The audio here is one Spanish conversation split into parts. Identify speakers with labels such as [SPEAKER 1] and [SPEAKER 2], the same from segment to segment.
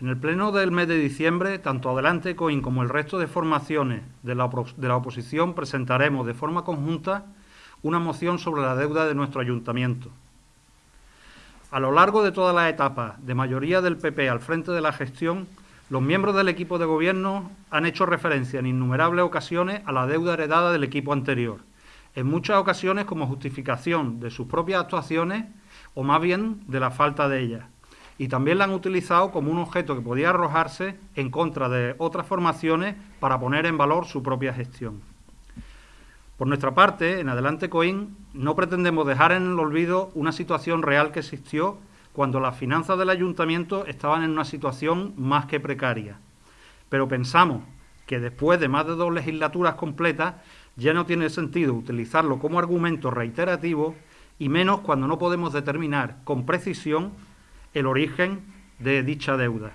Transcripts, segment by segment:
[SPEAKER 1] En el pleno del mes de diciembre, tanto Adelante Coin como el resto de formaciones de la, de la oposición presentaremos de forma conjunta una moción sobre la deuda de nuestro ayuntamiento. A lo largo de toda la etapa de mayoría del PP al frente de la gestión, los miembros del equipo de gobierno han hecho referencia en innumerables ocasiones a la deuda heredada del equipo anterior, en muchas ocasiones como justificación de sus propias actuaciones o más bien de la falta de ellas. Y también la han utilizado como un objeto que podía arrojarse en contra de otras formaciones para poner en valor su propia gestión. Por nuestra parte, en Adelante Coin, no pretendemos dejar en el olvido una situación real que existió cuando las finanzas del ayuntamiento estaban en una situación más que precaria. Pero pensamos que después de más de dos legislaturas completas ya no tiene sentido utilizarlo como argumento reiterativo y menos cuando no podemos determinar con precisión el origen de dicha deuda.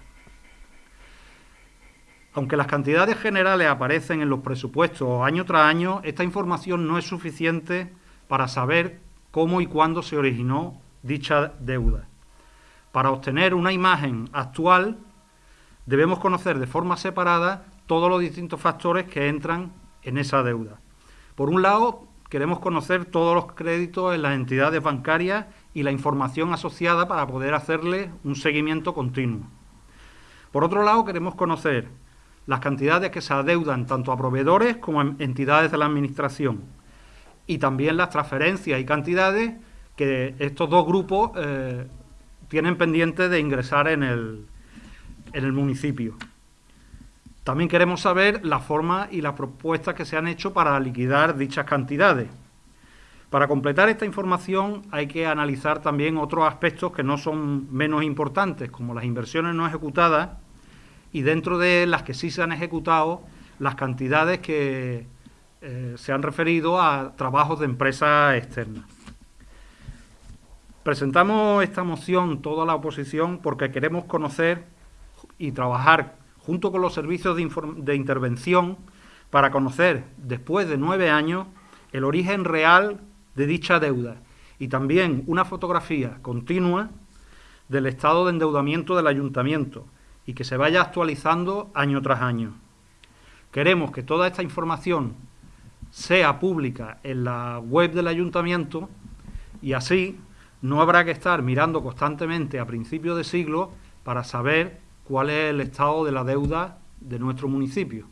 [SPEAKER 1] Aunque las cantidades generales aparecen en los presupuestos año tras año, esta información no es suficiente para saber cómo y cuándo se originó dicha deuda. Para obtener una imagen actual, debemos conocer de forma separada todos los distintos factores que entran en esa deuda. Por un lado, queremos conocer todos los créditos en las entidades bancarias y la información asociada para poder hacerle un seguimiento continuo. Por otro lado, queremos conocer las cantidades que se adeudan tanto a proveedores como a entidades de la Administración y también las transferencias y cantidades que estos dos grupos eh, tienen pendiente de ingresar en el, en el municipio. También queremos saber la forma y las propuestas que se han hecho para liquidar dichas cantidades. Para completar esta información hay que analizar también otros aspectos que no son menos importantes, como las inversiones no ejecutadas y dentro de las que sí se han ejecutado las cantidades que eh, se han referido a trabajos de empresas externas. Presentamos esta moción toda la oposición porque queremos conocer y trabajar junto con los servicios de, de intervención para conocer, después de nueve años, el origen real de dicha deuda y también una fotografía continua del estado de endeudamiento del ayuntamiento, y que se vaya actualizando año tras año. Queremos que toda esta información sea pública en la web del ayuntamiento y así no habrá que estar mirando constantemente a principios de siglo para saber cuál es el estado de la deuda de nuestro municipio.